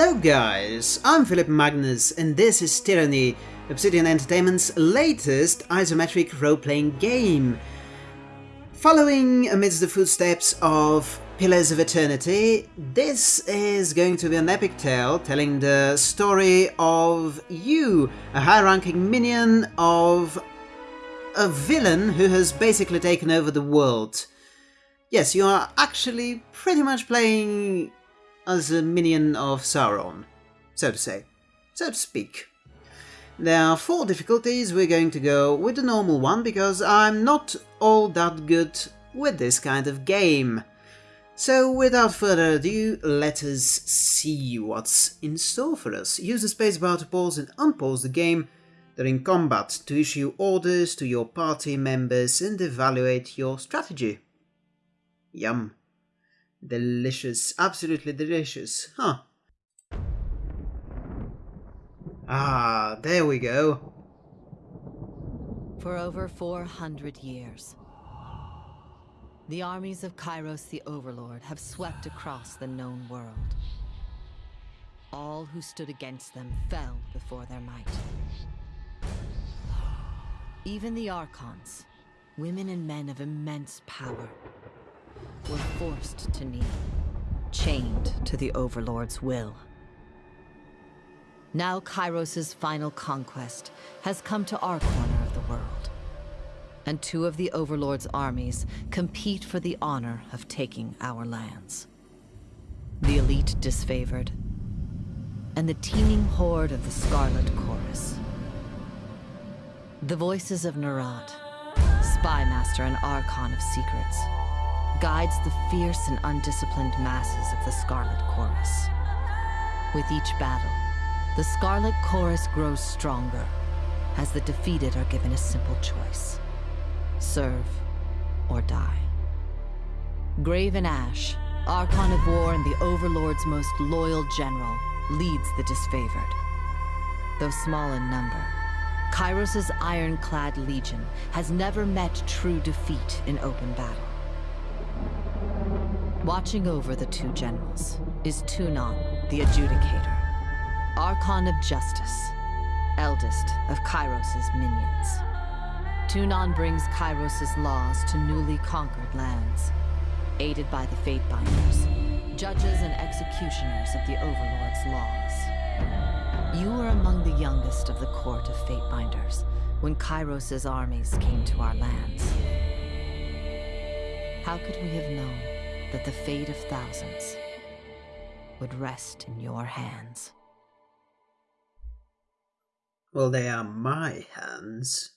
Hello guys, I'm Philip Magnus and this is Tyranny, Obsidian Entertainment's latest isometric role-playing game. Following amidst the footsteps of Pillars of Eternity, this is going to be an epic tale telling the story of you, a high-ranking minion of a villain who has basically taken over the world. Yes, you are actually pretty much playing as a minion of Sauron, so to say, so to speak. There are four difficulties, we're going to go with the normal one because I'm not all that good with this kind of game. So without further ado, let us see what's in store for us. Use the spacebar to pause and unpause the game during combat to issue orders to your party members and evaluate your strategy. Yum. Delicious, absolutely delicious, huh? Ah, there we go. For over 400 years, the armies of Kyros the Overlord have swept across the known world. All who stood against them fell before their might. Even the Archons, women and men of immense power, were forced to kneel, chained to the Overlord's will. Now Kyros' final conquest has come to our corner of the world. And two of the Overlord's armies compete for the honor of taking our lands. The elite disfavored, and the teeming horde of the Scarlet Chorus. The voices of Nerat, Spymaster and Archon of Secrets, guides the fierce and undisciplined masses of the Scarlet Chorus. With each battle, the Scarlet Chorus grows stronger, as the defeated are given a simple choice. Serve or die. Graven Ash, Archon of War and the Overlord's most loyal general, leads the disfavored. Though small in number, Kyros' ironclad legion has never met true defeat in open battle. Watching over the two generals is Tunon, the Adjudicator, Archon of Justice, eldest of Kyros' minions. Tunon brings Kyros' laws to newly conquered lands, aided by the Fatebinders, judges and executioners of the Overlord's laws. You were among the youngest of the court of Fatebinders when Kyros' armies came to our lands. How could we have known that the fate of thousands would rest in your hands. Well, they are my hands.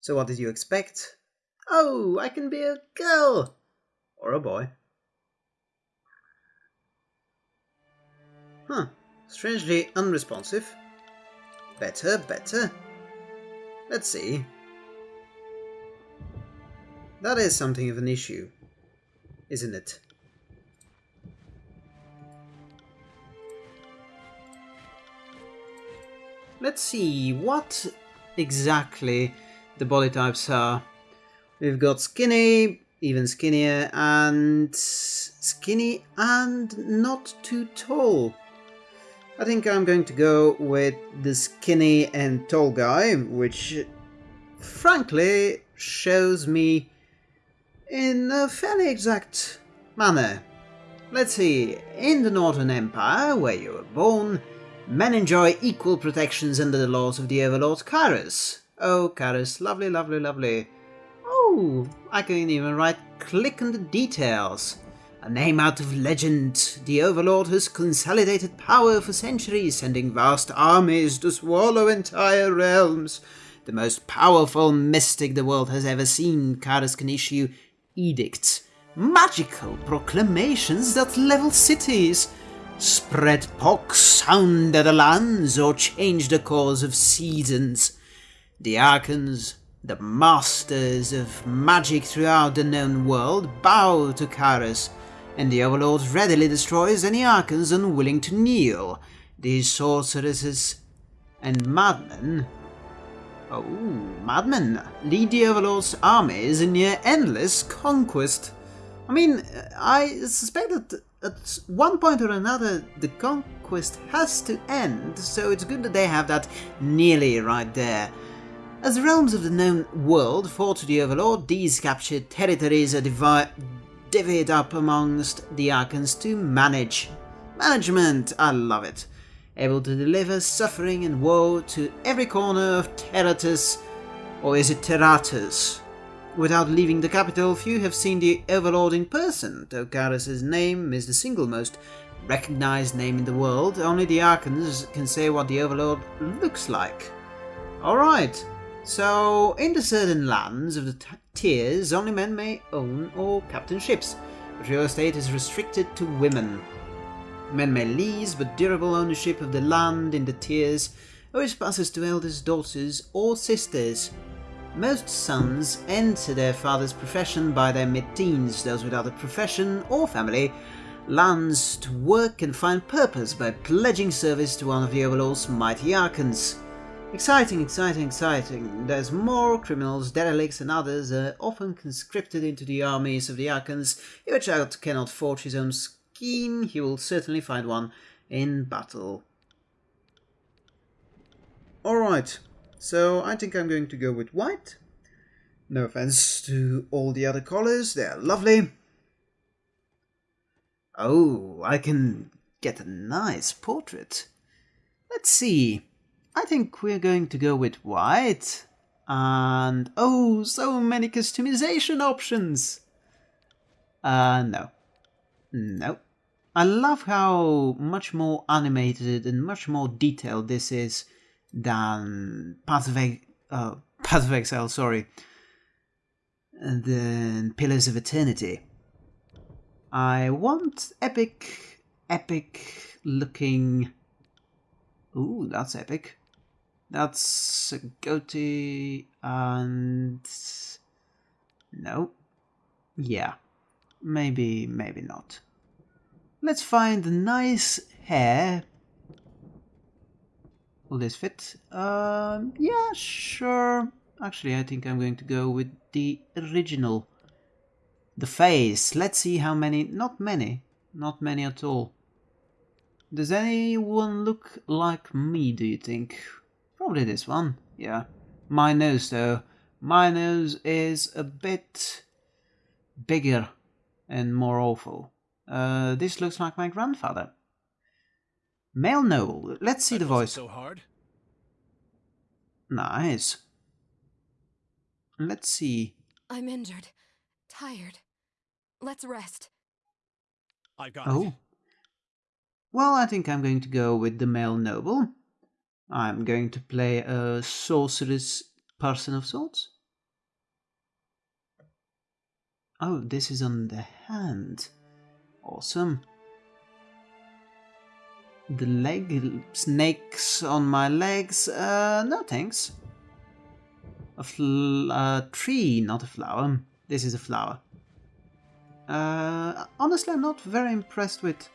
So what did you expect? Oh, I can be a girl! Or a boy. Huh, strangely unresponsive. Better, better. Let's see. That is something of an issue isn't it? Let's see what exactly the body types are. We've got skinny, even skinnier, and skinny and not too tall. I think I'm going to go with the skinny and tall guy, which frankly shows me in a fairly exact manner. Let's see, in the Northern Empire, where you were born, men enjoy equal protections under the laws of the Overlord Kyros. Oh, Kyros, lovely, lovely, lovely. Oh, I can even write click on the details. A name out of legend, the Overlord has consolidated power for centuries, sending vast armies to swallow entire realms. The most powerful mystic the world has ever seen, Kyros can issue edicts, magical proclamations that level cities, spread pox, sounder the lands, or change the course of seasons. The Archons, the masters of magic throughout the known world, bow to Kyros, and the Overlord readily destroys any Archons unwilling to kneel. These sorceresses and madmen Oh, madmen lead the Overlord's armies in near endless conquest. I mean, uh, I suspect that at one point or another the conquest has to end, so it's good that they have that nearly right there. As the realms of the known world fall to the Overlord, these captured territories are divi divvied up amongst the Archons to manage. Management, I love it. Able to deliver suffering and woe to every corner of Terratus, or is it Terratus? Without leaving the capital, few have seen the Overlord in person. though Tokaris' name is the single most recognized name in the world. Only the Archons can say what the Overlord looks like. Alright, so in the certain lands of the tiers, only men may own or captain ships, but real estate is restricted to women. Men may lease, but durable ownership of the land in the tiers always passes to eldest daughters or sisters. Most sons enter their father's profession by their mid-teens, those without a profession or family lands to work and find purpose by pledging service to one of the Overlord's mighty Archons. Exciting, exciting, exciting. There's more criminals, derelicts and others are often conscripted into the armies of the Archons. If a child cannot forge his own scheme, he will certainly find one in battle. Alright, so I think I'm going to go with white. No offense to all the other colors, they're lovely. Oh, I can get a nice portrait. Let's see. I think we're going to go with white. And oh, so many customization options. Uh, no. No. I love how much more animated and much more detailed this is than Path of, uh, Path of Exile, sorry, than Pillars of Eternity. I want epic, epic looking... Ooh, that's epic. That's a goatee and... No. Yeah. Maybe, maybe not. Let's find a nice hair Will this fit? Um, yeah, sure. Actually, I think I'm going to go with the original. The face. Let's see how many. Not many. Not many at all. Does anyone look like me, do you think? Probably this one. Yeah. My nose, though. My nose is a bit bigger and more awful. Uh, this looks like my grandfather. Male noble. Let's see that the voice. So hard. Nice. Let's see. I'm injured, tired. Let's rest. I got Oh. it. Well, I think I'm going to go with the male noble. I'm going to play a sorceress person of sorts. Oh, this is on the hand. Awesome. The leg snakes on my legs. Uh, no thanks. A a tree, not a flower. This is a flower. Uh, honestly, I'm not very impressed with.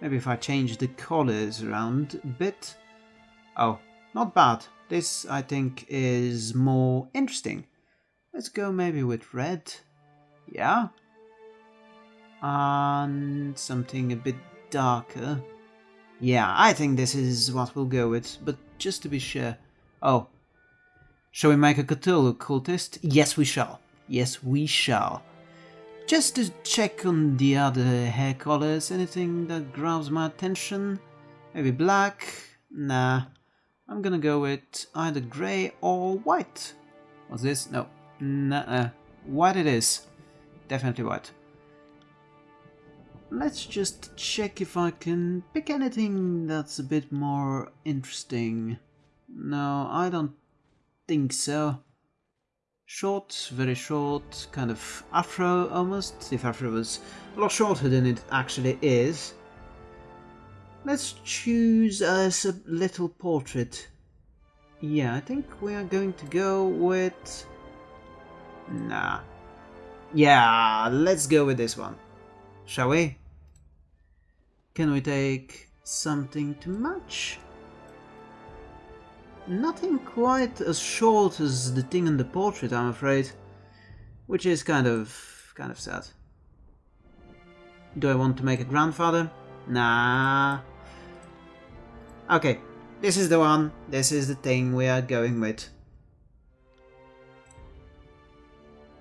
Maybe if I change the colors around a bit. Oh, not bad. This, I think, is more interesting. Let's go maybe with red. Yeah. And something a bit darker. Yeah, I think this is what we'll go with, but just to be sure. Oh. Shall we make a Cthulhu cultist? Yes, we shall. Yes, we shall. Just to check on the other hair colors, anything that grabs my attention? Maybe black? Nah. I'm gonna go with either grey or white. What's this? No. Nah. White it is. Definitely white. Let's just check if I can pick anything that's a bit more interesting. No, I don't think so. Short, very short, kind of afro almost, if afro was a lot shorter than it actually is. Let's choose us a little portrait. Yeah, I think we are going to go with... Nah. Yeah, let's go with this one. Shall we? Can we take something to match? Nothing quite as short as the thing in the portrait, I'm afraid. Which is kind of... kind of sad. Do I want to make a grandfather? Nah. Okay, this is the one. This is the thing we are going with.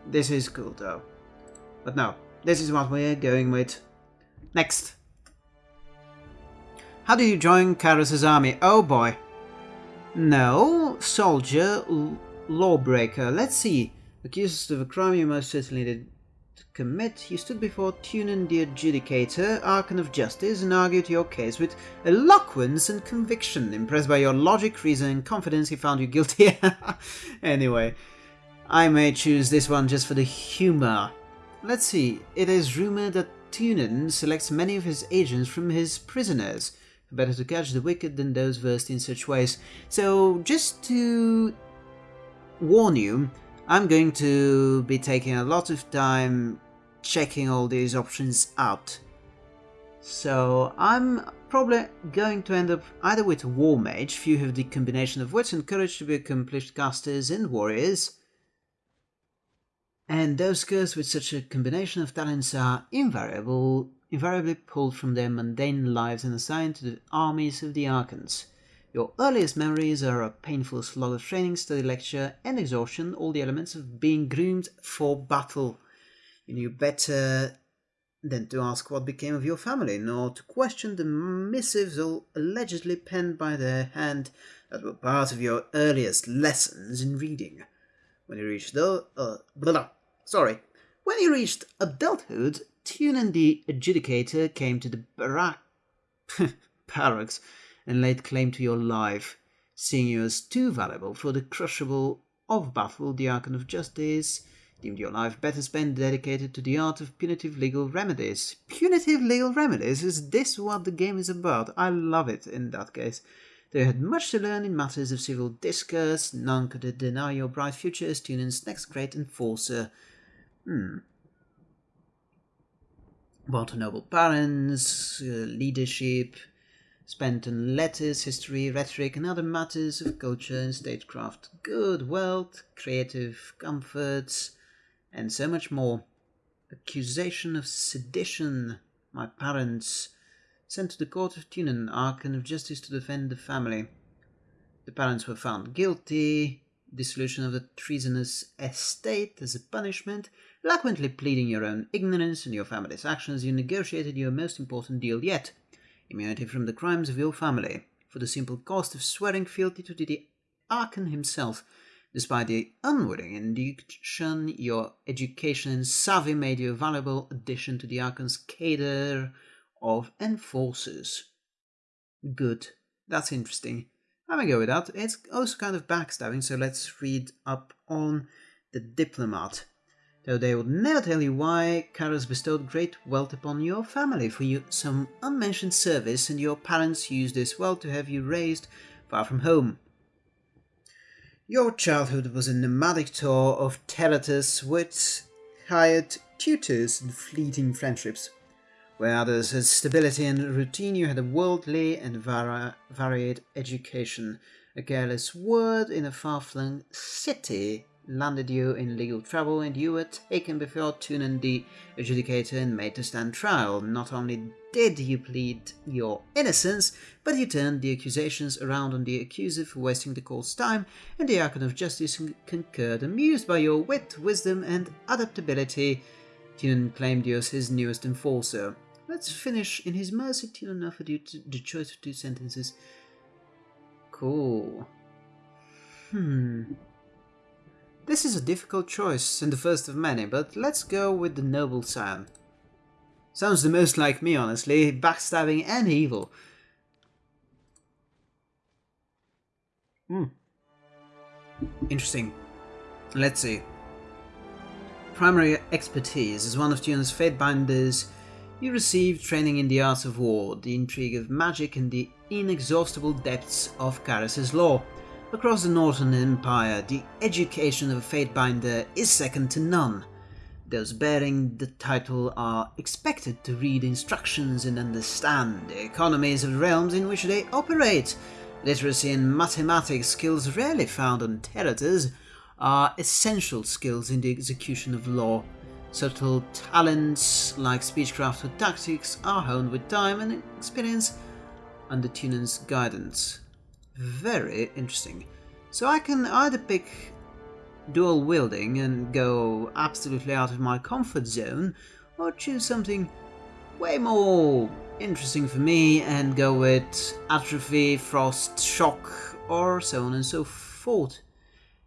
This is cool though. But no, this is what we're going with. Next. How do you join Kyros' army? Oh boy. No, soldier, lawbreaker. Let's see. Accused of a crime you most certainly did commit, you stood before Tunon the Adjudicator, Archon of Justice, and argued your case with eloquence and conviction. Impressed by your logic, reason, and confidence, he found you guilty. anyway, I may choose this one just for the humor. Let's see, it is rumored that Tunon selects many of his agents from his prisoners. Better to catch the wicked than those versed in such ways. So, just to warn you, I'm going to be taking a lot of time checking all these options out. So I'm probably going to end up either with War Mage, few have the combination of wits and courage to be accomplished casters and warriors, and those cursed with such a combination of talents are invariable, invariably pulled from their mundane lives and assigned to the armies of the Archons. Your earliest memories are a painful slog of training, study lecture, and exhaustion, all the elements of being groomed for battle. You knew better than to ask what became of your family, nor to question the missives all allegedly penned by their hand that were part of your earliest lessons in reading. When you reached the uh, blah, sorry, when you reached adulthood, Tunon the Adjudicator came to the barrack barracks and laid claim to your life, seeing you as too valuable for the crushable of battle, the Archon of Justice deemed your life better spent dedicated to the art of punitive legal remedies. Punitive legal remedies? Is this what the game is about? I love it in that case. They had much to learn in matters of civil discourse. None could deny your bright future as Tunon's next great enforcer. Hmm. About noble parents, uh, leadership, spent on letters, history, rhetoric, and other matters of culture and statecraft, good wealth, creative comforts, and so much more. Accusation of sedition, my parents, sent to the court of Tunon, Archon of Justice to defend the family. The parents were found guilty, dissolution of the treasonous estate as a punishment, eloquently pleading your own ignorance and your family's actions, you negotiated your most important deal yet immunity from the crimes of your family, for the simple cost of swearing fealty to the Archon himself. Despite the unwitting induction, your education and savvy made you a valuable addition to the Archon's cadre of enforcers. Good. That's interesting. I'm gonna go with that. It's also kind of backstabbing, so let's read up on the diplomat though they would never tell you why Kyros bestowed great wealth upon your family for you some unmentioned service, and your parents used this wealth to have you raised far from home. Your childhood was a nomadic tour of terratus with hired tutors and fleeting friendships. Where others had stability and routine, you had a worldly and vari varied education. A careless word in a far-flung city landed you in legal trouble and you were taken before Tunon the adjudicator and made to stand trial. Not only did you plead your innocence, but you turned the accusations around on the accuser for wasting the court's time, and the Archon of Justice concurred. Amused by your wit, wisdom, and adaptability, Tunon claimed you as his newest enforcer. Let's finish. In his mercy, Tunon offered you the choice of two sentences. Cool. Hmm. This is a difficult choice and the first of many, but let's go with the noble scion. Sounds the most like me, honestly, backstabbing and evil. Hmm. Interesting. Let's see. Primary expertise as one of Tunon's Fatebinders, you received training in the arts of war, the intrigue of magic, and the inexhaustible depths of Kyros' law. Across the Northern Empire, the education of a Fatebinder is second to none. Those bearing the title are expected to read instructions and understand the economies of the realms in which they operate. Literacy and mathematics skills rarely found on Terratus are essential skills in the execution of law. Subtle talents like speechcraft or tactics are honed with time and experience under Tunon's guidance. Very interesting. So I can either pick dual wielding and go absolutely out of my comfort zone, or choose something way more interesting for me and go with atrophy, frost, shock, or so on and so forth.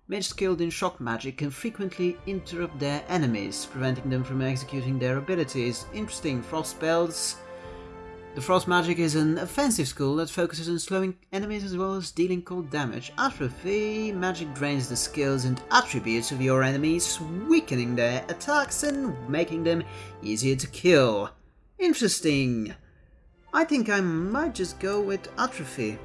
Mages skilled in shock magic can frequently interrupt their enemies, preventing them from executing their abilities. Interesting, frost spells. The frost magic is an offensive skill that focuses on slowing enemies as well as dealing cold damage. Atrophy magic drains the skills and attributes of your enemies, weakening their attacks and making them easier to kill. Interesting. I think I might just go with atrophy.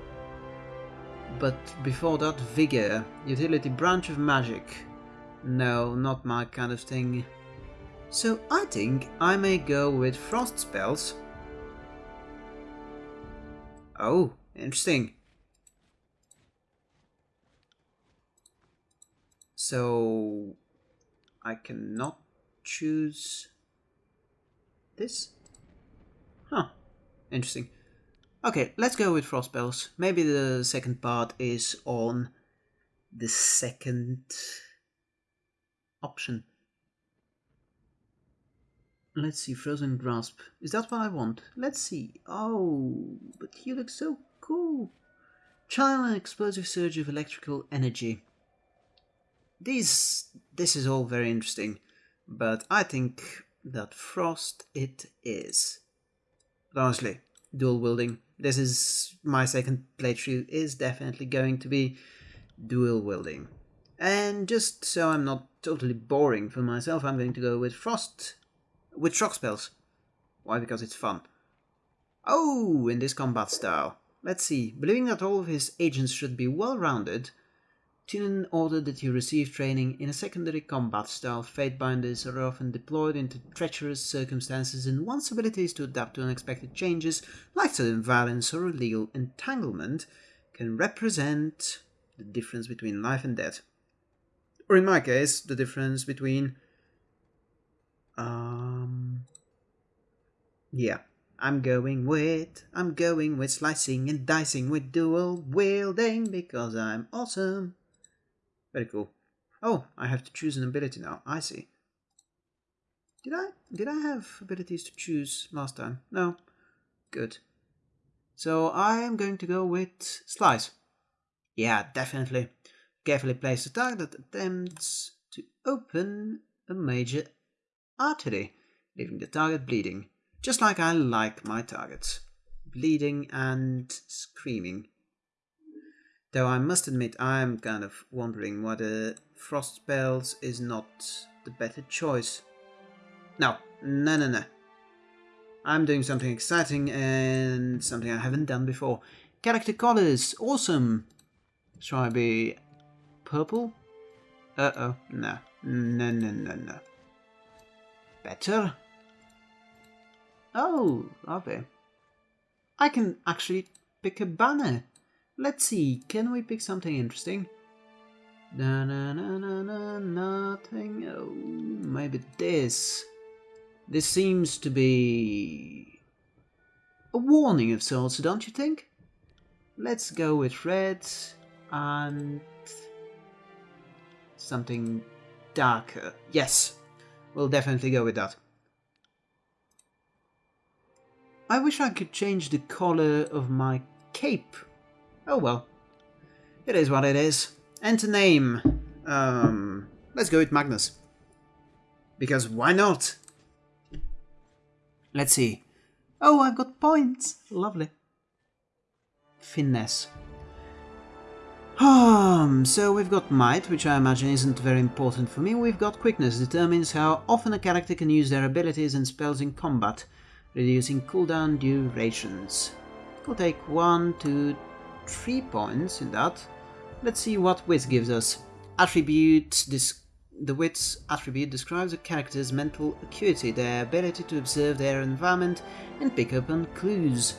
But before that, Vigor, utility branch of magic. No, not my kind of thing. So I think I may go with frost spells. Oh, interesting. So I cannot choose this? Huh, interesting. Okay, let's go with frost spells. Maybe the second part is on the second option. Let's see, Frozen Grasp. Is that what I want? Let's see. Oh, but you look so cool. Channel an explosive surge of electrical energy. These, this is all very interesting, but I think that Frost it is. But honestly, dual wielding this is my second playthrough is definitely going to be dual wielding. And just so I'm not totally boring for myself, I'm going to go with Frost, with shock spells. Why? Because it's fun. Oh, in this combat style. Let's see. Believing that all of his agents should be well-rounded, Tunon ordered that he receive training in a secondary combat style. Fatebinders are often deployed into treacherous circumstances and one's abilities to adapt to unexpected changes, like sudden violence or illegal entanglement, can represent the difference between life and death. Or in my case, the difference between... Um... Yeah, I'm going with... I'm going with slicing and dicing with dual wielding because I'm awesome. Very cool. Oh, I have to choose an ability now. I see. Did I did I have abilities to choose last time? No. Good. So I am going to go with Slice. Yeah, definitely. Carefully place the target that attempts to open a major artery, leaving the target bleeding. Just like I like my targets. Bleeding and screaming. Though I must admit I'm kind of wondering whether Frost Spells is not the better choice. No, no, no, no. I'm doing something exciting and something I haven't done before. Character colors, awesome. Shall I be purple? Uh-oh, no, no, no, no, no. Better? Oh, lovely. I can actually pick a banner. Let's see, can we pick something interesting? Na na na na na nothing. Oh, maybe this. This seems to be a warning of sorts, don't you think? Let's go with red and something darker. Yes, we'll definitely go with that. I wish I could change the color of my cape Oh well. It is what it is. Enter name. Um, let's go with Magnus. Because why not? Let's see. Oh, I've got points. Lovely. Finesse. Um, so we've got might, which I imagine isn't very important for me. We've got quickness, determines how often a character can use their abilities and spells in combat, reducing cooldown durations. We'll take one, two, three points in that. Let's see what wit gives us. Attribute the wit's attribute describes a character's mental acuity, their ability to observe their environment and pick up on clues,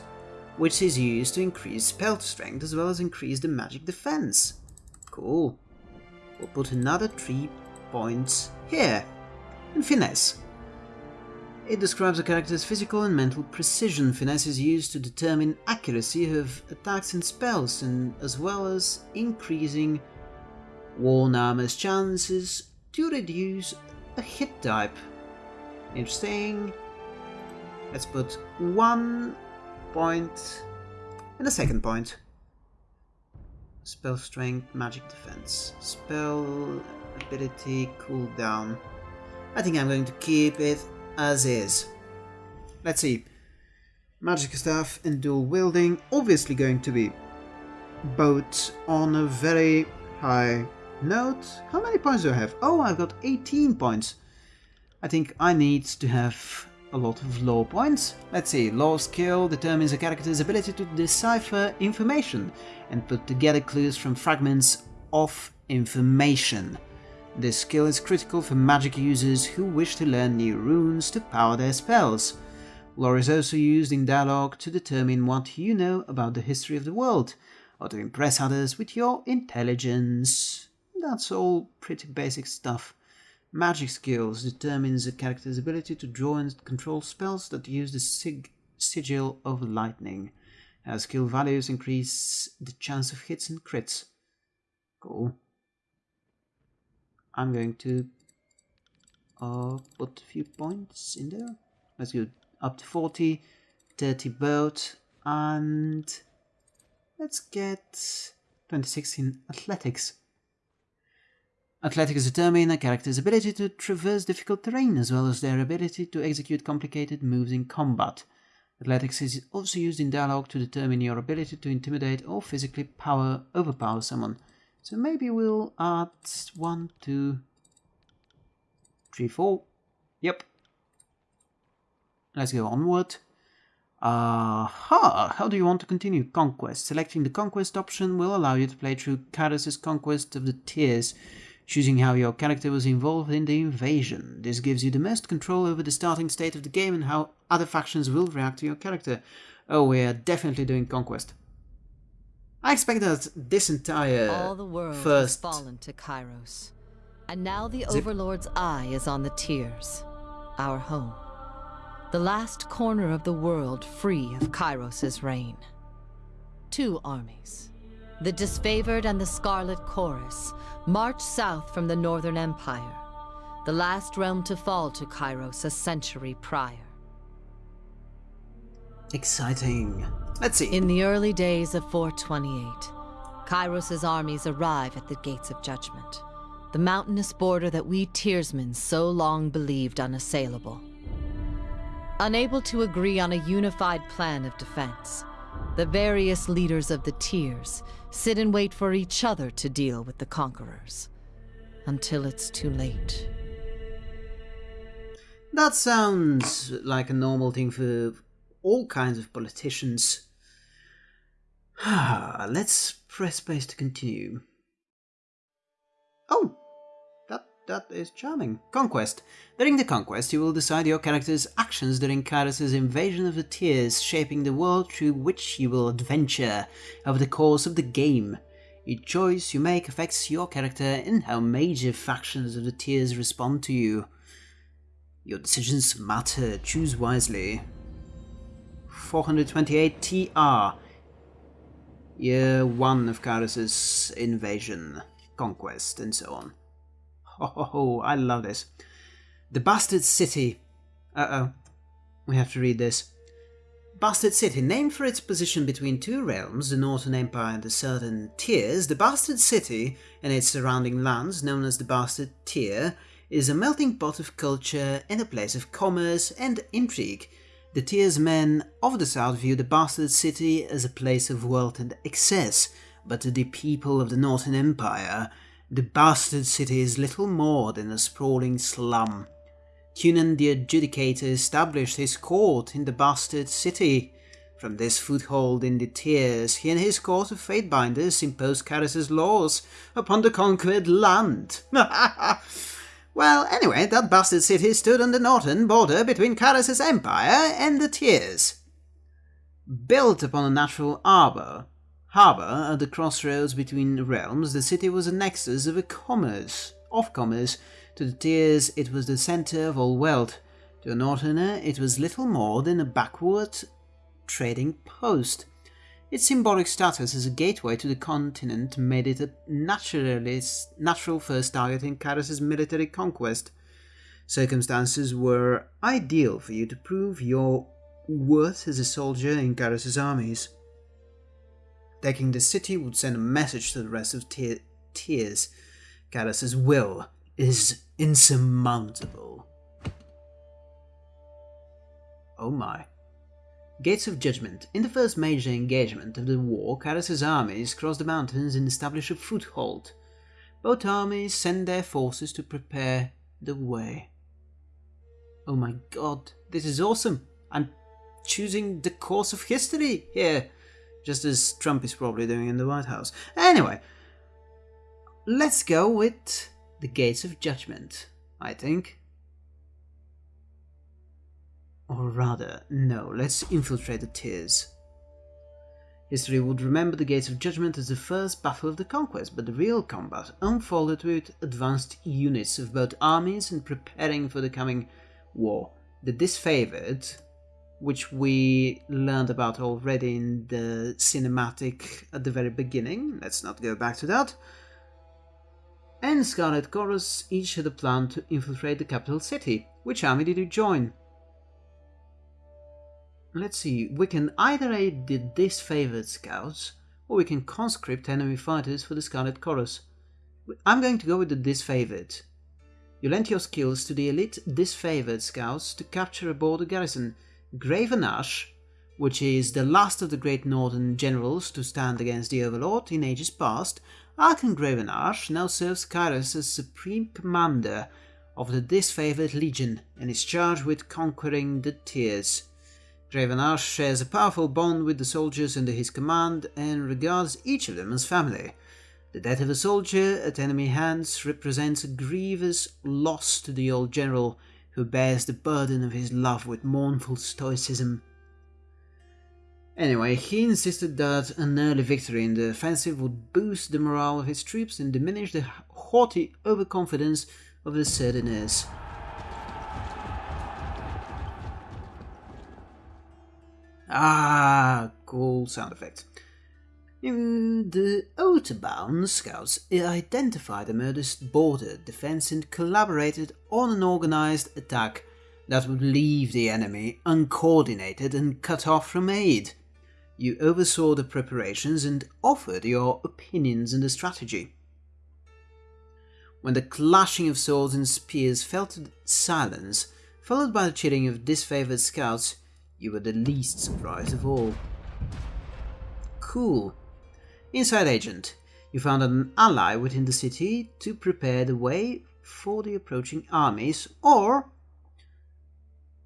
which is used to increase spell strength as well as increase the magic defense. Cool. We'll put another three points here. And finesse. It describes a character's physical and mental precision. Finesse is used to determine accuracy of attacks and spells, and as well as increasing worn armor's chances to reduce a hit type. Interesting. Let's put one point and a second point. Spell strength, magic defense. Spell ability cooldown. I think I'm going to keep it as is. Let's see. Magic staff and dual wielding obviously going to be both on a very high note. How many points do I have? Oh, I've got 18 points. I think I need to have a lot of low points. Let's see, lore skill determines a character's ability to decipher information and put together clues from fragments of information. This skill is critical for magic users who wish to learn new runes to power their spells. Lore is also used in dialogue to determine what you know about the history of the world, or to impress others with your intelligence. That's all pretty basic stuff. Magic skills determines a character's ability to draw and control spells that use the sig sigil of lightning. As skill values increase the chance of hits and crits. Cool. I'm going to uh, put a few points in there. Let's go up to 40, 30 boat, and let's get 26 in athletics. Athletics determine a character's ability to traverse difficult terrain as well as their ability to execute complicated moves in combat. Athletics is also used in dialogue to determine your ability to intimidate or physically power overpower someone. So maybe we'll add one, two, three, four. Yep. Let's go onward. Aha! How do you want to continue? Conquest. Selecting the Conquest option will allow you to play through Kyros' Conquest of the Tiers choosing how your character was involved in the invasion. This gives you the most control over the starting state of the game and how other factions will react to your character. Oh, we're definitely doing Conquest. I expect that this entire All the world first has fallen to Kyros. And now the Zip. Overlord's eye is on the Tiers, our home. The last corner of the world free of Kyros' reign. Two armies, the Disfavored and the Scarlet Chorus, march south from the Northern Empire, the last realm to fall to Kyros a century prior. exciting. Let's see. In the early days of 428, Kyros' armies arrive at the Gates of Judgment, the mountainous border that we Tiersmen so long believed unassailable. Unable to agree on a unified plan of defense, the various leaders of the Tiers sit and wait for each other to deal with the conquerors. Until it's too late. That sounds like a normal thing for all kinds of politicians. Let's press space to continue. Oh, that is charming. Conquest. During the conquest, you will decide your character's actions during Kyros' invasion of the Tiers, shaping the world through which you will adventure over the course of the game. Each choice you make affects your character and how major factions of the Tears respond to you. Your decisions matter, choose wisely. 428 TR. Year 1 of Kyros' invasion, conquest, and so on. Ho ho, I love this. The Bastard City. Uh oh. We have to read this. Bastard City, named for its position between two realms, the Northern Empire and the Southern Tiers, the Bastard City and its surrounding lands, known as the Bastard Tier, is a melting pot of culture and a place of commerce and intrigue. The Tiers men of the South view the Bastard City as a place of wealth and excess, but the people of the Northern Empire, the Bastard City is little more than a sprawling slum. Tunon the Adjudicator established his court in the Bastard City. From this foothold in the Tiers, he and his court of Fatebinders imposed Kyros' laws upon the conquered land. well, anyway, that Bastard City stood on the northern border between Kyros' empire and the Tiers. Built upon a natural arbor, harbor at the crossroads between realms, the city was a nexus of a commerce, of commerce. To the Tiers, it was the center of all wealth. To a northerner, it was little more than a backward trading post. Its symbolic status as a gateway to the continent made it a naturalist, natural first target in Kyros' military conquest. Circumstances were ideal for you to prove your worth as a soldier in Kyros' armies. Taking the city would send a message to the rest of Tiers. Kyros' will is insurmountable. Oh my. Gates of Judgment. In the first major engagement of the war, Kyros' armies crossed the mountains and established a foothold. Both armies sent their forces to prepare the way. Oh my god, this is awesome! I'm choosing the course of history here, just as Trump is probably doing in the White House. Anyway, let's go with the Gates of Judgment, I think. Or rather, no, let's infiltrate the Tiers. History would remember the Gates of Judgment as the first battle of the conquest, but the real combat unfolded with advanced units of both armies and preparing for the coming war. The disfavored, which we learned about already in the cinematic at the very beginning, let's not go back to that, and Scarlet Chorus each had a plan to infiltrate the capital city. Which army did you join? Let's see, we can either aid the disfavored scouts, or we can conscript enemy fighters for the Scarlet Chorus. I'm going to go with the disfavored. You lent your skills to the elite disfavored scouts to capture a border garrison. Graven Ash, which is the last of the great northern generals to stand against the Overlord in ages past, Archon Graven Ash now serves Kyros as supreme commander of the disfavored legion and is charged with conquering the Tiers. Gravenash shares a powerful bond with the soldiers under his command and regards each of them as family. The death of a soldier at enemy hands represents a grievous loss to the old general who bears the burden of his love with mournful stoicism. Anyway, he insisted that an early victory in the offensive would boost the morale of his troops and diminish the haughty overconfidence of the Sardiners. Ah, cool sound effect. In the Otterbound scouts identified the modest border defense and collaborated on an organized attack that would leave the enemy uncoordinated and cut off from aid. You oversaw the preparations and offered your opinions on the strategy. When the clashing of swords and spears fell to silence, followed by the cheering of disfavored scouts, you were the least surprised of all. Cool. Inside Agent. You found an ally within the city to prepare the way for the approaching armies, or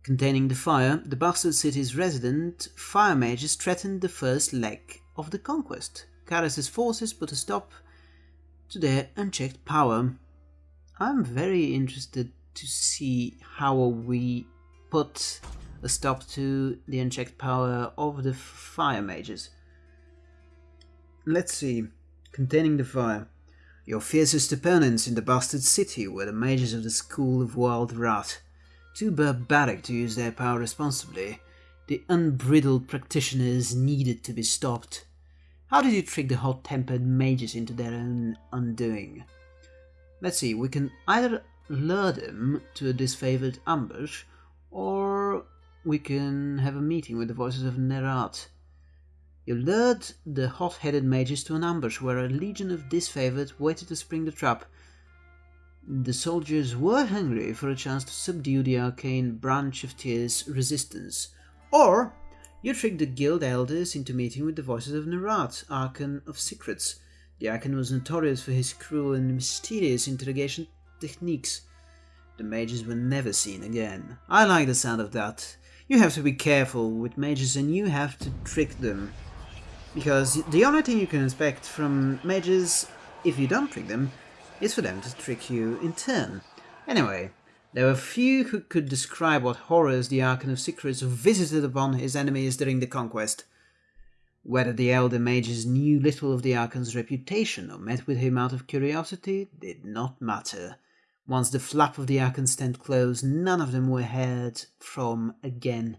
Containing the fire, the bastard city's resident fire mages threatened the first leg of the conquest. Kyros' forces put a stop to their unchecked power. I'm very interested to see how we put a stop to the unchecked power of the fire mages. Let's see. Containing the fire. Your fiercest opponents in the bastard city were the mages of the School of Wild Wrath. Too barbaric to use their power responsibly, the unbridled practitioners needed to be stopped. How did you trick the hot-tempered mages into their own undoing? Let's see, we can either lure them to a disfavored ambush, or we can have a meeting with the voices of Nerat. You lured the hot-headed mages to an ambush where a legion of disfavored waited to spring the trap. The soldiers were hungry for a chance to subdue the arcane branch of Tyr's resistance. Or you tricked the guild elders into meeting with the voices of Nerat, Archon of Secrets. The Archon was notorious for his cruel and mysterious interrogation techniques. The mages were never seen again. I like the sound of that. You have to be careful with mages and you have to trick them. Because the only thing you can expect from mages, if you don't trick them, is for them to trick you in turn. Anyway, there were few who could describe what horrors the Archon of Secrets visited upon his enemies during the conquest. Whether the elder mages knew little of the Archon's reputation or met with him out of curiosity did not matter. Once the flap of the Archon's tent closed, none of them were heard from again,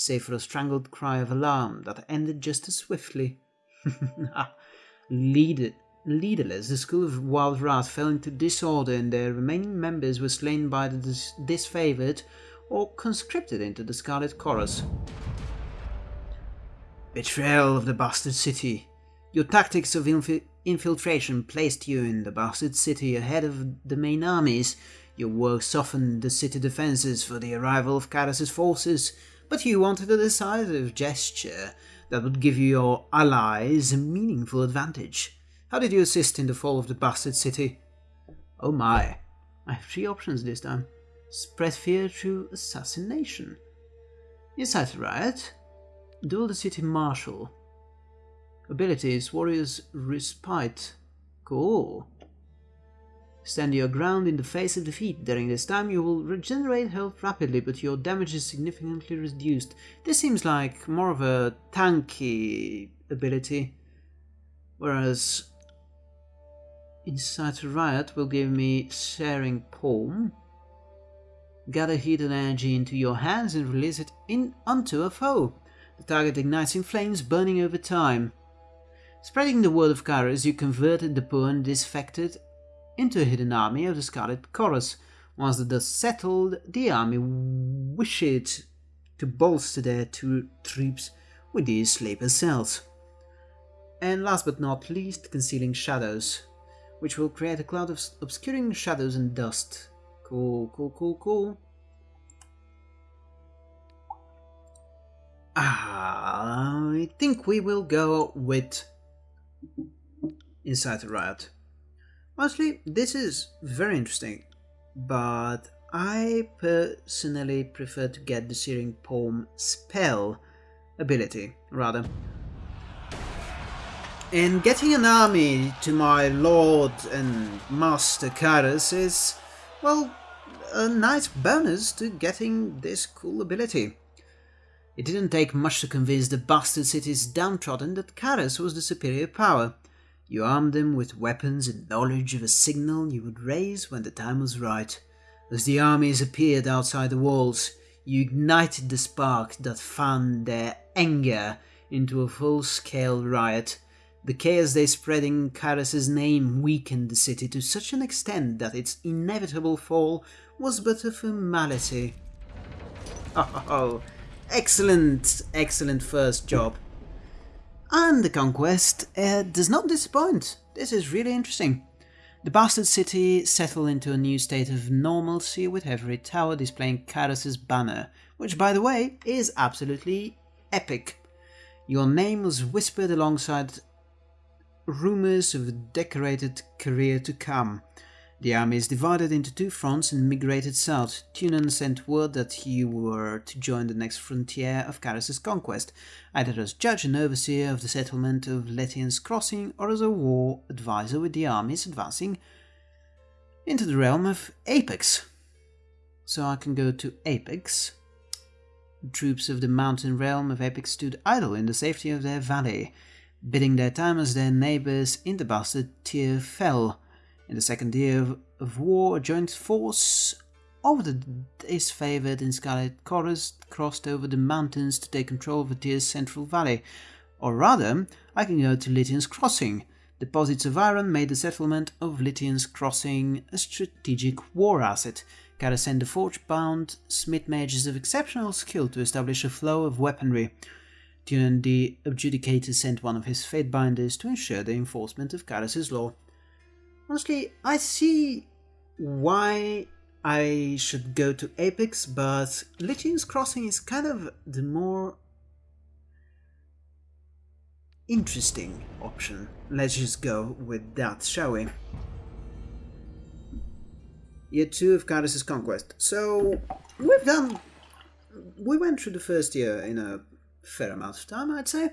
save for a strangled cry of alarm that ended just as swiftly. Ah, Leader, leaderless, the school of Wild Wrath fell into disorder and their remaining members were slain by the dis- disfavored or conscripted into the Scarlet Chorus. Betrayal of the Bastard City. Your tactics of infi- infiltration placed you in the Bastard City ahead of the main armies. Your work softened the city defenses for the arrival of Kyros's forces, but you wanted a decisive gesture that would give your allies a meaningful advantage. How did you assist in the fall of the Bastard City? Oh my, I have three options this time. Spread fear through assassination. Incite a riot. Duel the city marshal. Abilities Warrior's Respite. Cool. Stand your ground in the face of defeat. During this time, you will regenerate health rapidly, but your damage is significantly reduced. This seems like more of a tanky ability, whereas Incite Riot will give me Searing Palm. Gather heat and energy into your hands and release it in onto a foe. The target ignites in flames, burning over time. Spreading the word of Kyros, you converted the poor and disaffected into a hidden army of the Scarlet Chorus. Once the dust settled, the army wished to bolster their two troops with these sleeper cells. And last but not least, concealing shadows, which will create a cloud of obscuring shadows and dust. Cool, cool, cool, cool. Ah, I think we will go with Incite a Riot. Honestly, this is very interesting, but I personally prefer to get the Searing Palm spell ability, rather. And getting an army to my lord and master Kyros is, well, a nice bonus to getting this cool ability. It didn't take much to convince the bastard cities downtrodden that Kyros was the superior power. You armed them with weapons and knowledge of a signal you would raise when the time was right. As the armies appeared outside the walls, you ignited the spark that fanned their anger into a full-scale riot. The chaos they spread in Kyros's name weakened the city to such an extent that its inevitable fall was but a formality. Oh, excellent, excellent first job. And the conquest uh, does not disappoint. This is really interesting. The bastard city settled into a new state of normalcy with every tower displaying Kyros's banner, which by the way is absolutely epic. Your name was whispered alongside rumors of a decorated career to come. The army is divided into two fronts and migrated south. Tunon sent word that he were to join the next frontier of Kyros's conquest, either as judge and overseer of the settlement of Lethian's Crossing or as a war advisor with the armies advancing into the realm of Apex. So I can go to Apex. The troops of the mountain realm of Apex stood idle in the safety of their valley, bidding their time as their neighbors in the bastard tier fell. In the second year of, war, a joint force of the disfavored in Scarlet Chorus crossed over the mountains to take control of Tiers' central valley. Or rather, I can go to Lethian's Crossing. Deposits of iron made the settlement of Lethian's Crossing a strategic war asset. Kyros sent the forge-bound smith mages of exceptional skill to establish a flow of weaponry. Tunon the Adjudicator sent one of his fate binders to ensure the enforcement of Kyros's law. Honestly, I see why I should go to Apex, but Lethian's Crossing is kind of the more interesting option. Let's just go with that, shall we? Year 2 of Kyros's Conquest. So, we've done... We went through the first year in a fair amount of time, I'd say.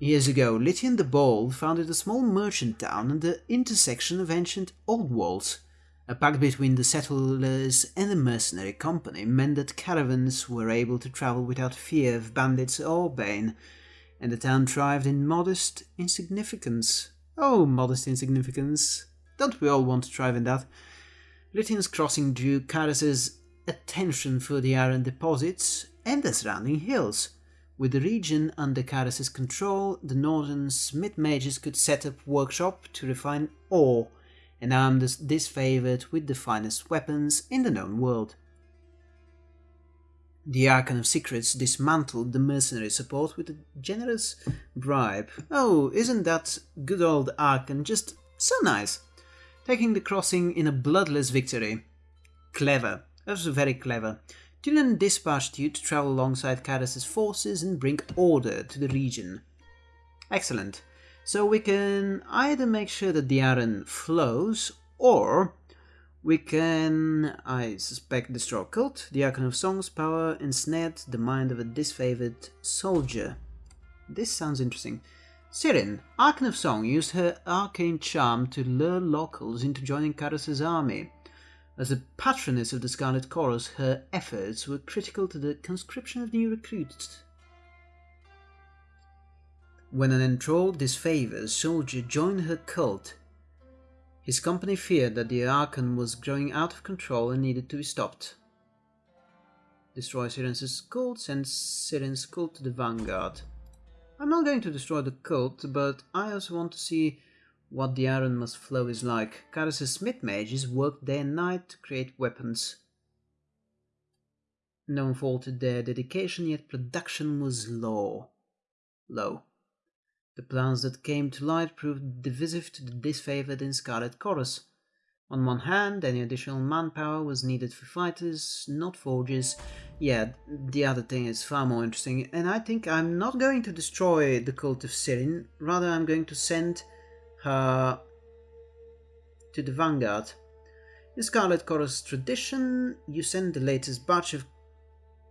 Years ago, Lethian the Bold founded a small merchant town at the intersection of ancient old walls. A pact between the settlers and the mercenary company meant that caravans were able to travel without fear of bandits or bane, and the town thrived in modest insignificance. Oh, modest insignificance. Don't we all want to thrive in that? Lethian's crossing drew Kyros's attention for the iron deposits and the surrounding hills. With the region under Kyros's control, the northern smith mages could set up workshop to refine ore and arm the disfavored with the finest weapons in the known world. The Archon of Secrets dismantled the mercenary support with a generous bribe. Oh, isn't that good old Archon just so nice? Taking the crossing in a bloodless victory. Clever. That was very clever. Tyrion dispatched you to travel alongside Kyros's forces and bring order to the region. Excellent. So we can either make sure that the iron flows, or we can, I suspect, destroy cult. The Archon of Song's power ensnared the mind of a disfavored soldier. This sounds interesting. Sirin, Archon of Song, used her arcane charm to lure locals into joining Kyros's army. As the patroness of the Scarlet Chorus, her efforts were critical to the conscription of new recruits. When an enthralled disfavored soldier joined her cult, his company feared that the Archon was growing out of control and needed to be stopped. Destroy Sirin's cult, send Sirin's cult to the vanguard. I'm not going to destroy the cult, but I also want to see what the iron must flow is like. Kyros's smith mages worked day and night to create weapons. No faulted their dedication, yet production was low. Low. The plans that came to light proved divisive to the disfavored in Scarlet Chorus. On one hand, any additional manpower was needed for fighters, not forgers. Yeah, the other thing is far more interesting, and I think I'm not going to destroy the cult of Sirin, rather I'm going to send her to the vanguard. In Scarlet Chorus tradition, you send the latest batch of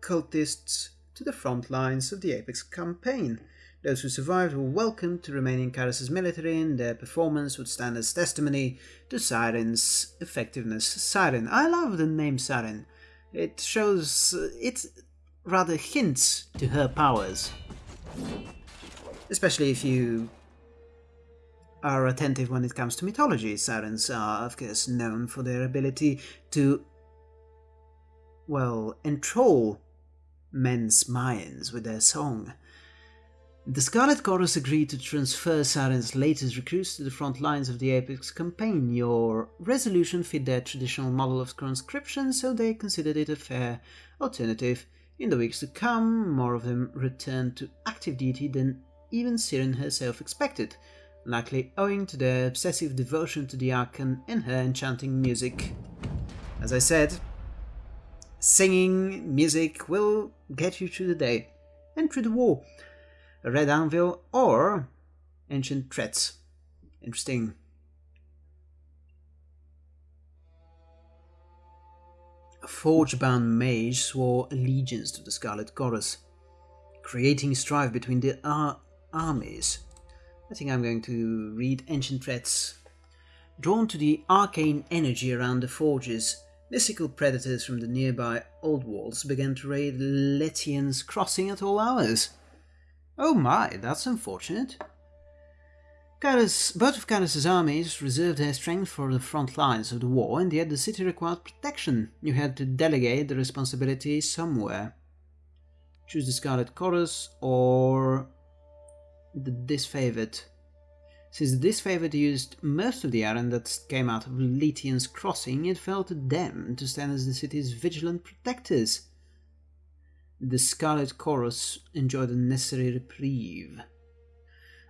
cultists to the front lines of the Apex campaign. Those who survived were welcome to remain in Kyros's military and their performance would stand as testimony to Sirin's effectiveness. Siren, I love the name Siren. It shows, it rather hints to her powers. Especially if you are attentive when it comes to mythology. Sirens are, of course, known for their ability to, well, enthrall men's minds with their song. The Scarlet Chorus agreed to transfer Sirin's latest recruits to the front lines of the Apex campaign. Your resolution fit their traditional model of conscription, so they considered it a fair alternative. In the weeks to come, more of them returned to active duty than even Sirin herself expected likely owing to their obsessive devotion to the Archon and her enchanting music. As I said, singing music will get you through the day and through the war. A red anvil or ancient threats. Interesting. A forge-bound mage swore allegiance to the Scarlet Chorus, creating strife between the ar armies I think I'm going to read Ancient Threats. Drawn to the arcane energy around the forges, mystical predators from the nearby Old Walls began to raid Lethian's crossing at all hours. Oh my, that's unfortunate. Kyros, both of Kyros's armies reserved their strength for the front lines of the war, and yet the city required protection. You had to delegate the responsibility somewhere. Choose the Scarlet Chorus or the disfavored. Since the disfavored used most of the iron that came out of Lethian's crossing, it fell to them to stand as the city's vigilant protectors. The Scarlet Chorus enjoyed a necessary reprieve.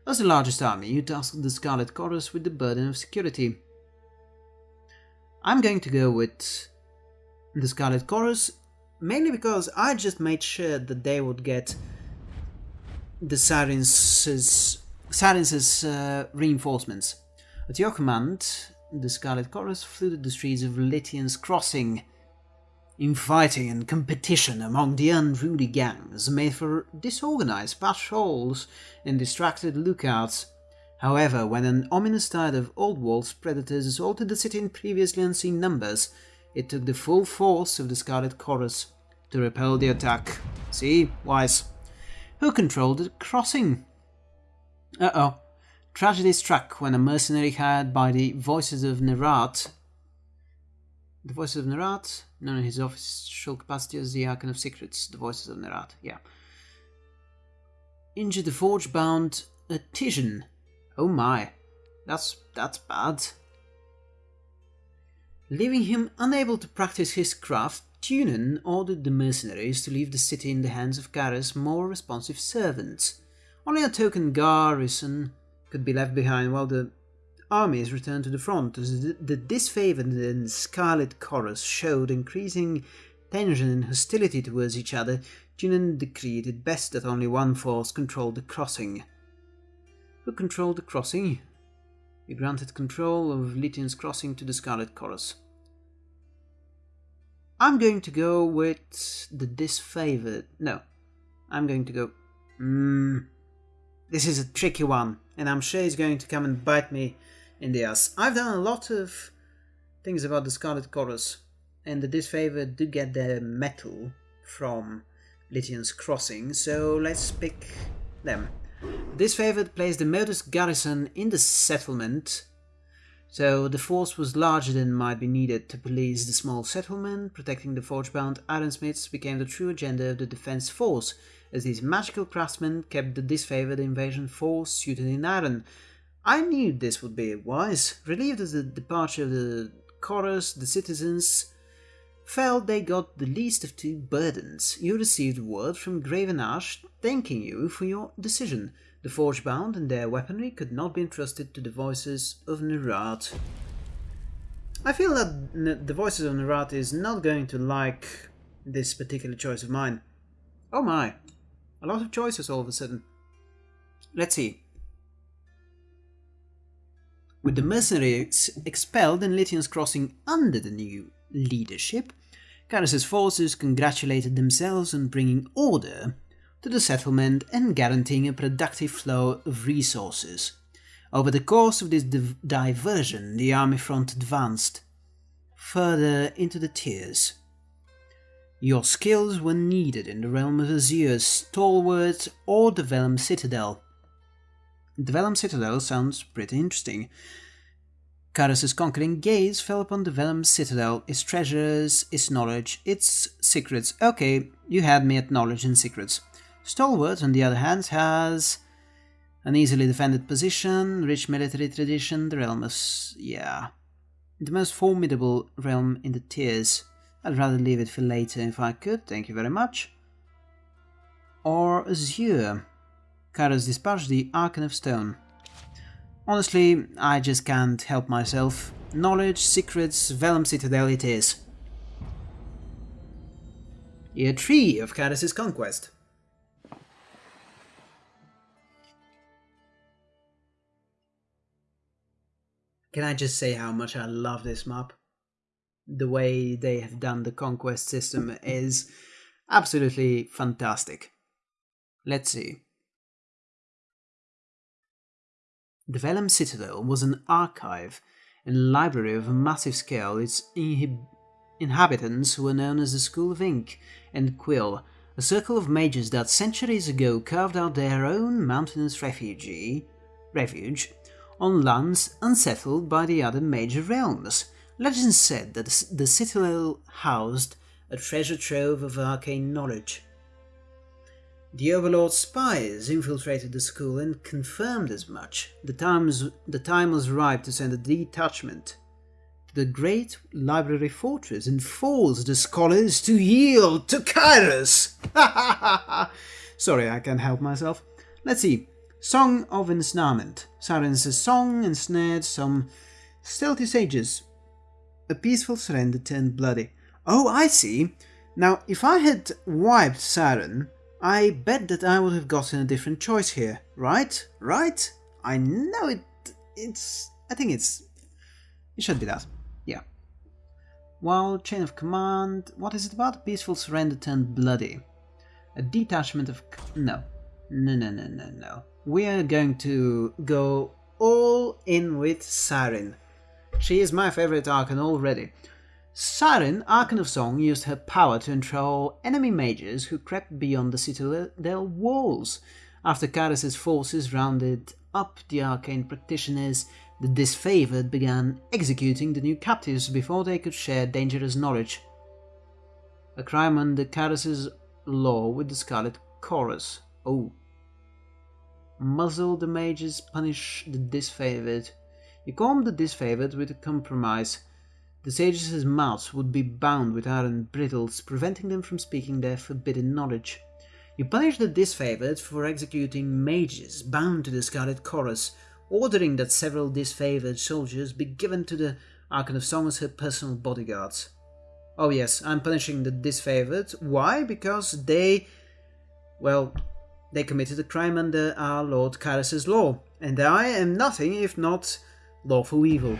As the largest army, you tasked the Scarlet Chorus with the burden of security. I'm going to go with the Scarlet Chorus, mainly because I just made sure that they would get the Sirin's, uh, reinforcements. At your command, the Scarlet Chorus flooded the streets of Lethian's Crossing, infighting and competition among the unruly gangs made for disorganized patrols and distracted lookouts. However, when an ominous tide of Old Walls predators assaulted the city in previously unseen numbers, it took the full force of the Scarlet Chorus to repel the attack. See, wise who controlled the crossing. Uh-oh. Tragedy struck when a mercenary hired by the Voices of Nerat the Voices of Nerat, known in his official capacity as the Archon of Secrets, the Voices of Nerat, yeah. Injured the forge-bound Artisan. Oh my, that's that's bad. Leaving him unable to practice his craft, Tunon ordered the mercenaries to leave the city in the hands of Kyros's more responsive servants. Only a token garrison could be left behind while the armies returned to the front as the, disfavored and Scarlet Chorus showed increasing tension and hostility towards each other, Tunon decreed it best that only one force controlled the crossing. Who controlled the crossing? He granted control of Lethian's crossing to the Scarlet Chorus. I'm going to go with the disfavored. No, I'm going to go. Mm, this is a tricky one, and I'm sure he's going to come and bite me in the ass. I've done a lot of things about the Scarlet Chorus, and the disfavored do get their metal from Lethian's crossing, so let's pick them. Disfavored plays the modus garrison in the settlement, so the force was larger than might be needed to police the small settlement. Protecting the forge-bound ironsmiths became the true agenda of the defense force, as these magical craftsmen kept the disfavored invasion force suited in iron. I knew this would be wise. Relieved of the departure of the chorus, the citizens felt they got the least of two burdens. You received word from Graven Ash thanking you for your decision. The Forgebound and their weaponry could not be entrusted to the Voices of Nerat. I feel that the Voices of Nerat is not going to like this particular choice of mine. Oh my, a lot of choices all of a sudden. Let's see. With the mercenaries expelled and Lethian's crossing under the new leadership, Kyros's forces congratulated themselves on bringing order to the settlement and guaranteeing a productive flow of resources. Over the course of this div diversion, the army front advanced further into the tiers. Your skills were needed in the realm of Azure, Stalwart, or the Vellum Citadel. The Vellum Citadel sounds pretty interesting. Kyros's conquering gaze fell upon the Vellum Citadel, its treasures, its knowledge, its secrets. Okay, you had me at knowledge and secrets. Stalwart, on the other hand, has an easily defended position, rich military tradition, the realm is... yeah... The most formidable realm in the tiers. I'd rather leave it for later if I could, thank you very much. Or Azure. Kyros dispatched the Archon of Stone. Honestly, I just can't help myself. Knowledge, secrets, Vellum Citadel it is. Year 3 of Kyros's conquest. Can I just say how much I love this map? The way they have done the conquest system is absolutely fantastic. Let's see. The Vellum Citadel was an archive and library of a massive scale. Its inhabitants were known as the School of Ink and Quill, a circle of mages that centuries ago carved out their own mountainous refuge, refuge on lands unsettled by the other major realms. Legend said that the citadel housed a treasure trove of arcane knowledge. The Overlord's spies infiltrated the school and confirmed as much. The, the time was ripe to send a detachment to the great library fortress and force the scholars to yield to Kyros! Sorry, I can't help myself. Let's see. Song of Ensnarement. Sirens song ensnared some stealthy sages. A peaceful surrender turned bloody. Oh, I see. Now, if I had wiped Sirin, I bet that I would have gotten a different choice here, right? Right? I know it... it's... I think it's... It should be that. Yeah. While Chain of Command... What is it about? Peaceful Surrender turned bloody. A detachment of... No. No, no, no, no, no. We are going to go all in with Sirin. She is my favorite Archon already. Sirin, Archon of Song, used her power to control enemy mages who crept beyond the citadel walls. After Kyros's forces rounded up the arcane practitioners, the disfavored began executing the new captives before they could share dangerous knowledge. A crime under Kyros's law with the Scarlet Chorus. Oh. Muzzle the mages, punish the disfavored. You calm the disfavored with a compromise. The sages' mouths would be bound with iron brittles, preventing them from speaking their forbidden knowledge. You punish the disfavored for executing mages bound to the Scarlet Chorus, ordering that several disfavored soldiers be given to the Archon of Song as her personal bodyguards. Oh yes, I'm punishing the disfavored. Why? Because they... well, they committed a crime under our Lord Kyros's law, and I am nothing if not lawful evil.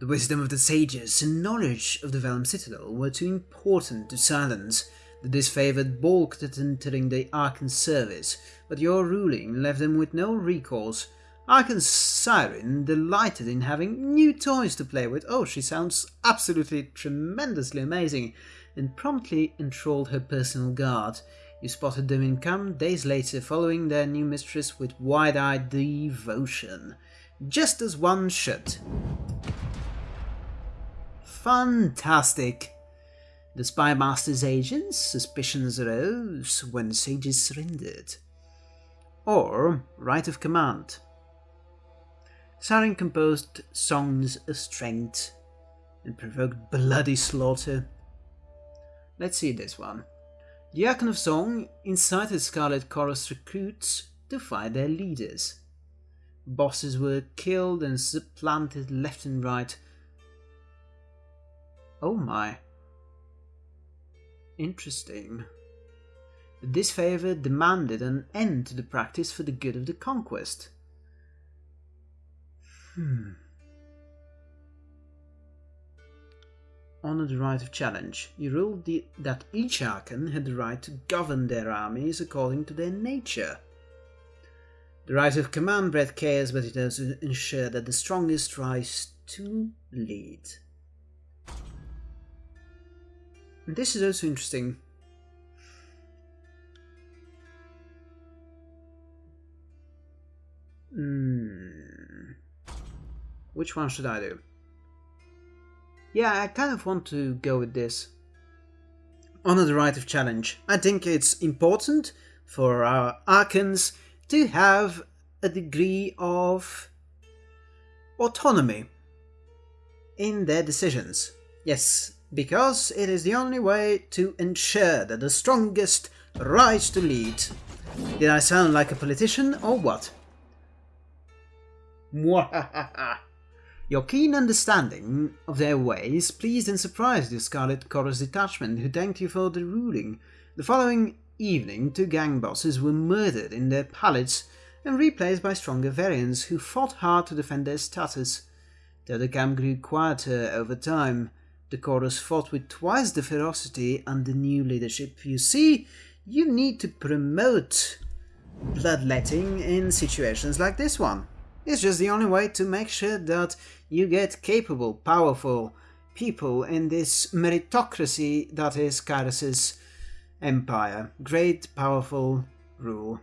The wisdom of the sages and knowledge of the Vellum Citadel were too important to silence. The disfavored balked at entering the Archon's service, but your ruling left them with no recourse. Archon's Sirin delighted in having new toys to play with. Oh, she sounds absolutely tremendously amazing, and promptly enthralled her personal guard. You spotted them in camp days later, following their new mistress with wide-eyed devotion, just as one should. Fantastic! The spy master's agents' suspicions arose when sages surrendered. Or right of command. Sirin composed songs of strength and provoked bloody slaughter. Let's see this one. The Archon of Song incited Scarlet Chorus recruits to fight their leaders. Bosses were killed and supplanted left and right Oh my. Interesting. This favour demanded an end to the practice for the good of the conquest. Hmm. Honor the right of challenge. You ruled the, that each Archon had the right to govern their armies according to their nature. The right of command bred chaos, but it also ensured that the strongest rise to lead. This is also interesting. Hmm. Which one should I do? Yeah, I kind of want to go with this. Honor the right of challenge. I think it's important for our Archons to have a degree of autonomy in their decisions. Yes, because it is the only way to ensure that the strongest rise to lead. Did I sound like a politician or what? Your keen understanding of their ways pleased and surprised the Scarlet Chorus detachment, who thanked you for the ruling. The following evening, two gang bosses were murdered in their pallets and replaced by stronger variants who fought hard to defend their status. Though the camp grew quieter over time, the chorus fought with twice the ferocity under new leadership. You see, you need to promote bloodletting in situations like this one. It's just the only way to make sure that you get capable, powerful people in this meritocracy that is Kyros's empire. Great, powerful rule.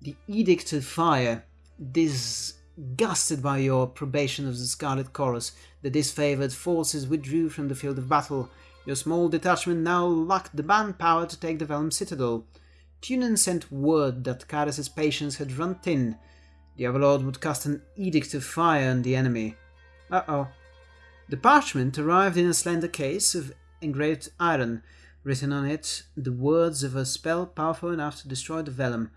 The Edict of Fire. disgusted by your probation of the Scarlet Chorus, the disfavored forces withdrew from the field of battle. Your small detachment now lacked the manpower to take the Vellum Citadel. Tunon sent word that Kyros's patience had run thin. The Overlord would cast an edict of fire on the enemy. Uh-oh. The parchment arrived in a slender case of engraved iron, written on it the words of a spell powerful enough to destroy the Vellum.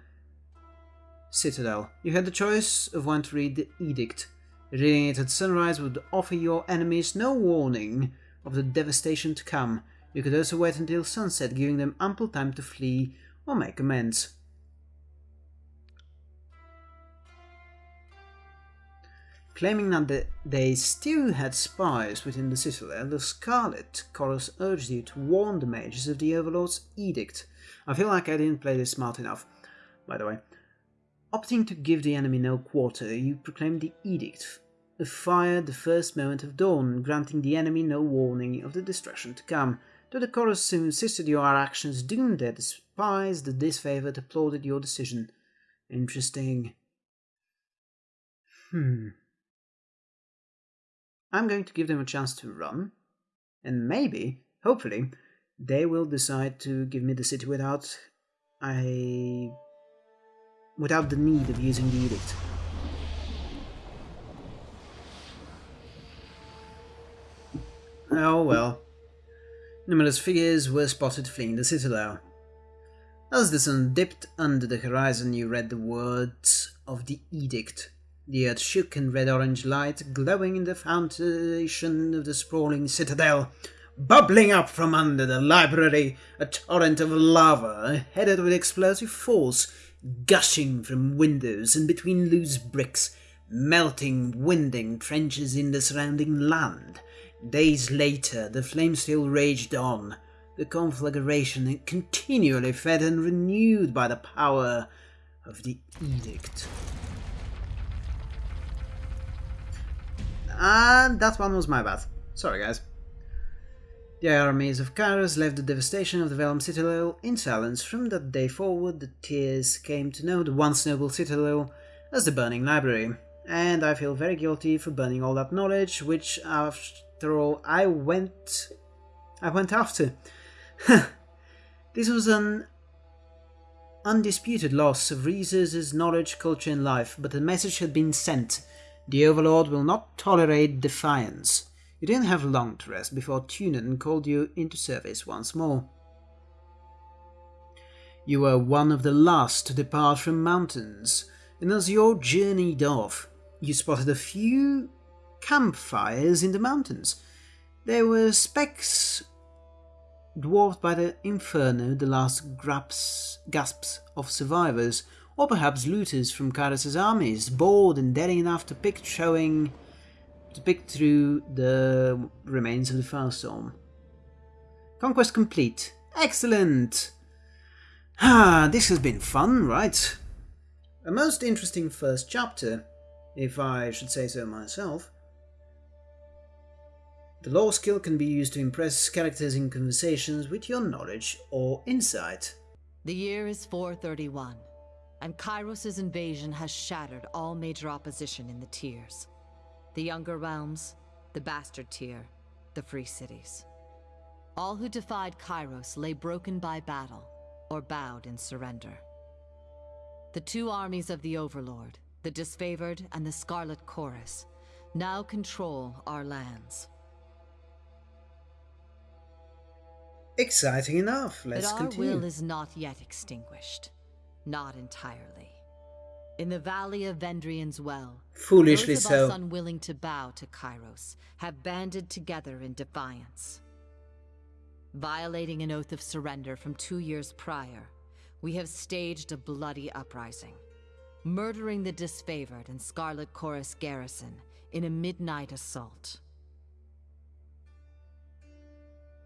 Citadel. You had the choice of when to read the edict. Reading it at sunrise would offer your enemies no warning of the devastation to come. You could also wait until sunset, giving them ample time to flee or make amends. Claiming that they still had spies within the citadel, the Scarlet Chorus urged you to warn the mages of the Overlord's edict. I feel like I didn't play this smart enough, by the way. Opting to give the enemy no quarter, you proclaimed the Edict of Fire the first moment of dawn, granting the enemy no warning of the destruction to come. Though the chorus soon insisted your actions doomed their despise, the disfavored applauded your decision. Interesting. Hmm. I'm going to give them a chance to run, and maybe, hopefully, they will decide to give me the city without I without the need of using the edict. Oh well. Numerous figures were spotted fleeing the citadel. As the sun dipped under the horizon, you read the words of the edict. The earth shook in red-orange light, glowing in the foundation of the sprawling citadel. Bubbling up from under the library, a torrent of lava, headed with explosive force, gushing from windows and between loose bricks, melting, winding trenches in the surrounding land. Days later, the flame still raged on, the conflagration continually fed and renewed by the power of the edict. And that one was my bad. Sorry, guys. The armies of Kyros left the devastation of the Vellum citadel in silence. From that day forward, the Tiers came to know the once noble citadel as the Burning Library, and I feel very guilty for burning all that knowledge, which, after all, I went, I went after. this was an undisputed loss of resources, knowledge, culture, and life, but the message had been sent. The Overlord will not tolerate defiance. You didn't have long to rest before Tunon called you into service once more. You were one of the last to depart from mountains, and as you journeyed off, you spotted a few campfires in the mountains. There were specks dwarfed by the inferno, the last gasps of survivors, or perhaps looters from Kyros' armies, bored and daring enough to pick showing to pick through the remains of the firestorm. Conquest complete. Excellent! Ah, this has been fun, right? A most interesting first chapter, if I should say so myself. The lore skill can be used to impress characters in conversations with your knowledge or insight. The year is 431, and Kyros' invasion has shattered all major opposition in the tiers. The Younger Realms, the Bastard Tier, the Free Cities. All who defied Kyros lay broken by battle, or bowed in surrender. The two armies of the Overlord, the Disfavored and the Scarlet Chorus, now control our lands. Exciting enough. Let's but our continue. will is not yet extinguished. Not entirely. In the valley of Vendrien's Well, Foolishly those of so. us unwilling to bow to Kyros have banded together in defiance. Violating an oath of surrender from two years prior, we have staged a bloody uprising, murdering the disfavored and Scarlet Chorus garrison in a midnight assault.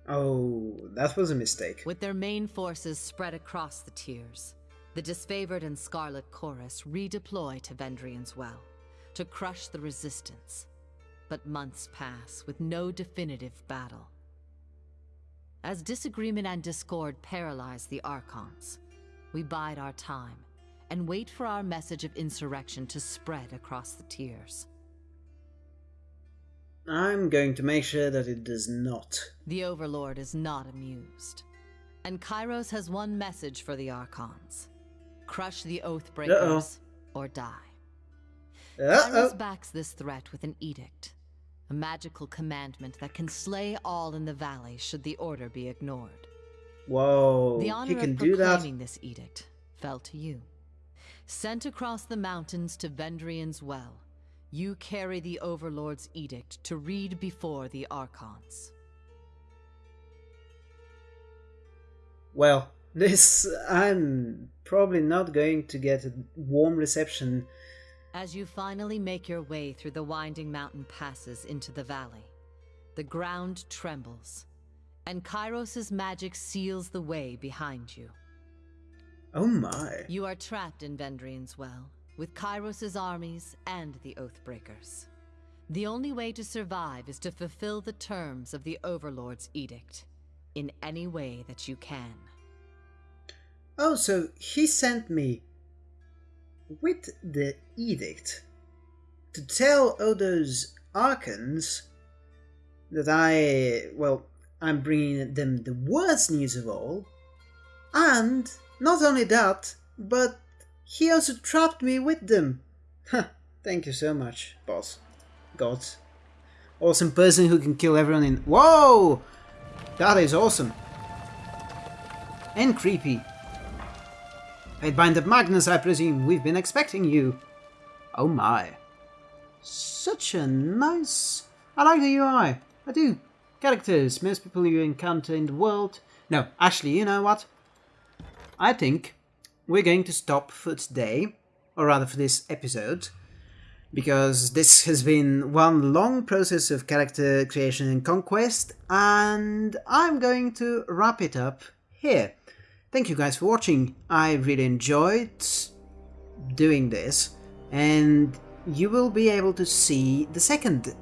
Oh, that was a mistake. With their main forces spread across the tiers, the disfavored and Scarlet Chorus redeploy to Vendrien's Well to crush the resistance. But months pass with no definitive battle. As disagreement and discord paralyze the Archons, we bide our time and wait for our message of insurrection to spread across the tiers. I'm going to make sure that it does not. The Overlord is not amused. And Kyros has one message for the Archons. Crush the Oathbreakers or die. Kyros backs this threat with an edict. A magical commandment that can slay all in the valley should the order be ignored. Whoa, the honor he can of do that. proclaiming this edict fell to you. Sent across the mountains to Vendrien's Well, you carry the Overlord's edict to read before the Archons. Well, this I'm probably not going to get a warm reception. As you finally make your way through the winding mountain passes into the valley, the ground trembles, and Kyros' magic seals the way behind you. Oh my. You are trapped in Vendrien's Well, with Kyros' armies and the Oathbreakers. The only way to survive is to fulfill the terms of the Overlord's edict. in any way that you can. Oh, so he sent me with the edict to tell all those Archons that I, well, I'm bringing them the worst news of all. And not only that, but he also trapped me with them. Thank you so much, boss. God. Awesome person who can kill everyone in... Whoa! That is awesome. And creepy. Pathfinder Magnus, I presume. We've been expecting you. Oh my. Such a nice... I like the UI. I do. Characters, most people you encounter in the world. No, actually, you know what? I think we're going to stop for today, or rather for this episode, because this has been one long process of character creation and conquest, and I'm going to wrap it up here. Thank you guys for watching. I really enjoyed doing this, and you will be able to see the second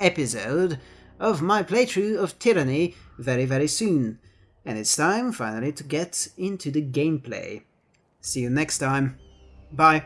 episode of my playthrough of Tyranny very very soon. And it's time finally to get into the gameplay. See you next time. Bye.